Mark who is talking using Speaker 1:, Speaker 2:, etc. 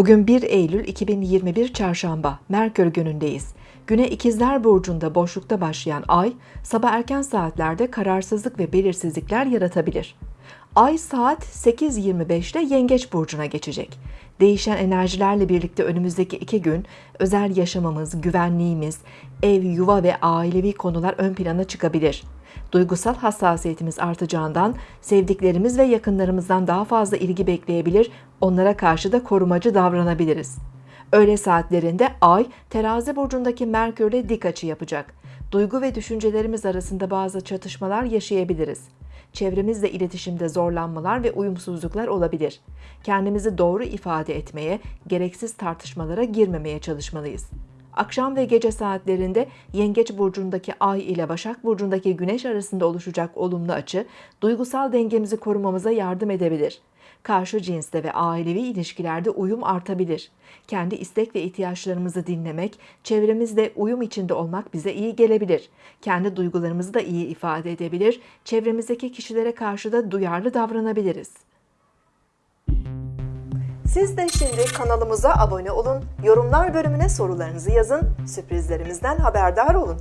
Speaker 1: Bugün 1 Eylül 2021 Çarşamba, Merkür günündeyiz. Güne İkizler Burcu'nda boşlukta başlayan ay, sabah erken saatlerde kararsızlık ve belirsizlikler yaratabilir. Ay saat 8.25'te Yengeç Burcu'na geçecek. Değişen enerjilerle birlikte önümüzdeki iki gün özel yaşamımız, güvenliğimiz, ev, yuva ve ailevi konular ön plana çıkabilir. Duygusal hassasiyetimiz artacağından sevdiklerimiz ve yakınlarımızdan daha fazla ilgi bekleyebilir, onlara karşı da korumacı davranabiliriz. Öğle saatlerinde Ay, terazi burcundaki Merkür'le dik açı yapacak. Duygu ve düşüncelerimiz arasında bazı çatışmalar yaşayabiliriz. Çevremizle iletişimde zorlanmalar ve uyumsuzluklar olabilir. Kendimizi doğru ifade etmeye, gereksiz tartışmalara girmemeye çalışmalıyız. Akşam ve gece saatlerinde Yengeç burcundaki Ay ile Başak burcundaki Güneş arasında oluşacak olumlu açı, duygusal dengemizi korumamıza yardım edebilir. Karşı cinste ve ailevi ilişkilerde uyum artabilir. Kendi istek ve ihtiyaçlarımızı dinlemek, çevremizle uyum içinde olmak bize iyi gelebilir. Kendi duygularımızı da iyi ifade edebilir, çevremizdeki kişilere karşı da duyarlı davranabiliriz. Siz de şimdi kanalımıza abone olun, yorumlar bölümüne sorularınızı yazın, sürprizlerimizden haberdar olun.